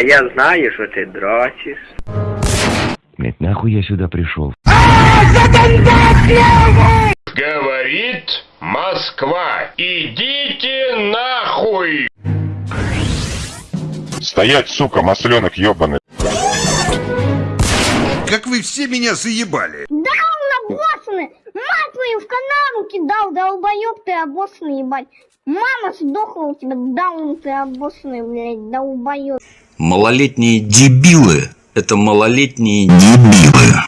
я знаю, що ти дрочиш. Блять, нахуй я сюда пришел? Говорит Москва. Идите нахуй! Стоять, сука, масленок ебаный. Как вы все меня заебали! Даун обоссанный! Мать твою в канаву кидал, долбоёб ты обоссанный, ебать! Мама сдохла у тебя, даун ты обоссанный, блядь, долбоёб! Малолетние дебилы – это малолетние дебилы.